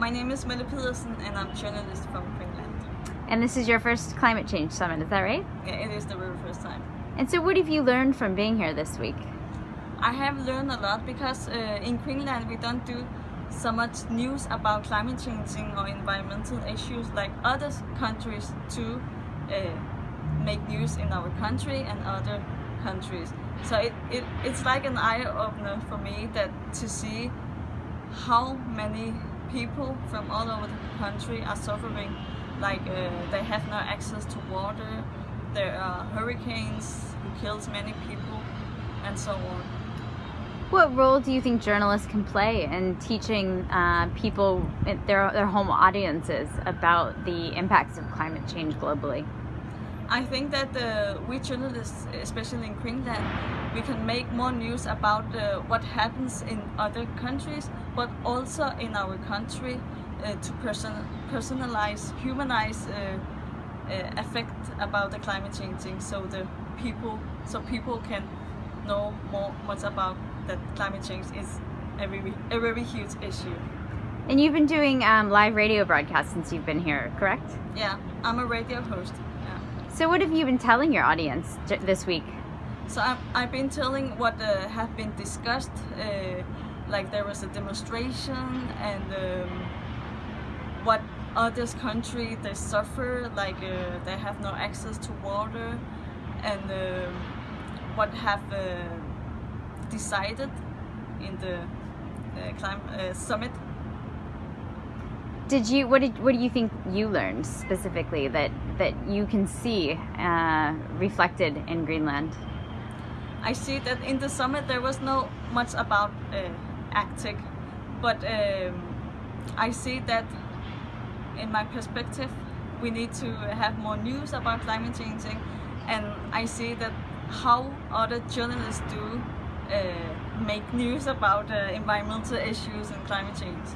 My name is Melle Pedersen and I'm a journalist from Finland. And this is your first climate change summit, is that right? Yeah, it is the very first time. And so what have you learned from being here this week? I have learned a lot because uh, in Greenland we don't do so much news about climate changing or environmental issues like other countries to uh, make news in our country and other countries. So it, it, it's like an eye-opener for me that to see how many people from all over the country are suffering like uh, they have no access to water there are hurricanes who kills many people and so on what role do you think journalists can play in teaching uh, people, their, their home audiences, about the impacts of climate change globally? I think that uh, we journalists, especially in Greenland, we can make more news about uh, what happens in other countries, but also in our country uh, to person personalize, humanize uh, uh, effect about the climate changing, so the people, so people can know more much about that climate change is a very, a very huge issue. And you've been doing um, live radio broadcasts since you've been here, correct? Yeah, I'm a radio host. So what have you been telling your audience this week? So I've, I've been telling what uh, have been discussed, uh, like there was a demonstration and um, what others country they suffer, like uh, they have no access to water and um, what have uh, decided in the uh, climate uh, summit. Did you what did what do you think you learned specifically that that you can see uh, reflected in Greenland? I see that in the summit there was no much about uh, Arctic, but um, I see that in my perspective we need to have more news about climate changing and I see that how other journalists do uh, make news about uh, environmental issues and climate change.